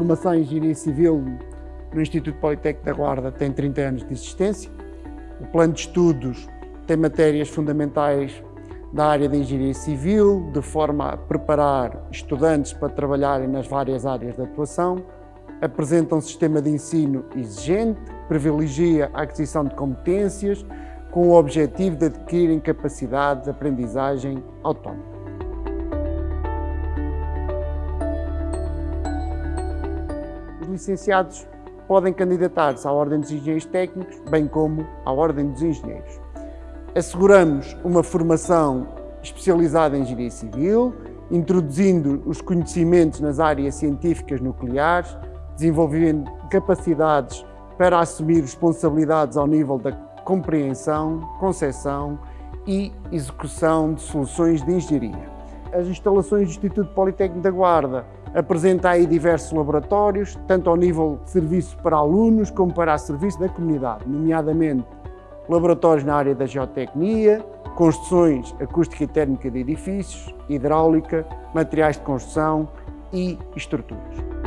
formação em Engenharia Civil no Instituto Politécnico da Guarda tem 30 anos de existência. O plano de estudos tem matérias fundamentais da área de Engenharia Civil, de forma a preparar estudantes para trabalharem nas várias áreas de atuação. Apresenta um sistema de ensino exigente, privilegia a aquisição de competências, com o objetivo de adquirirem capacidades de aprendizagem autónoma. Licenciados podem candidatar-se à Ordem dos Engenheiros Técnicos, bem como à Ordem dos Engenheiros. Asseguramos uma formação especializada em Engenharia Civil, introduzindo os conhecimentos nas áreas científicas nucleares, desenvolvendo capacidades para assumir responsabilidades ao nível da compreensão, concepção e execução de soluções de engenharia. As instalações do Instituto Politécnico da Guarda apresentam aí diversos laboratórios, tanto ao nível de serviço para alunos como para serviço da comunidade, nomeadamente laboratórios na área da geotecnia, construções acústica e térmica de edifícios, hidráulica, materiais de construção e estruturas.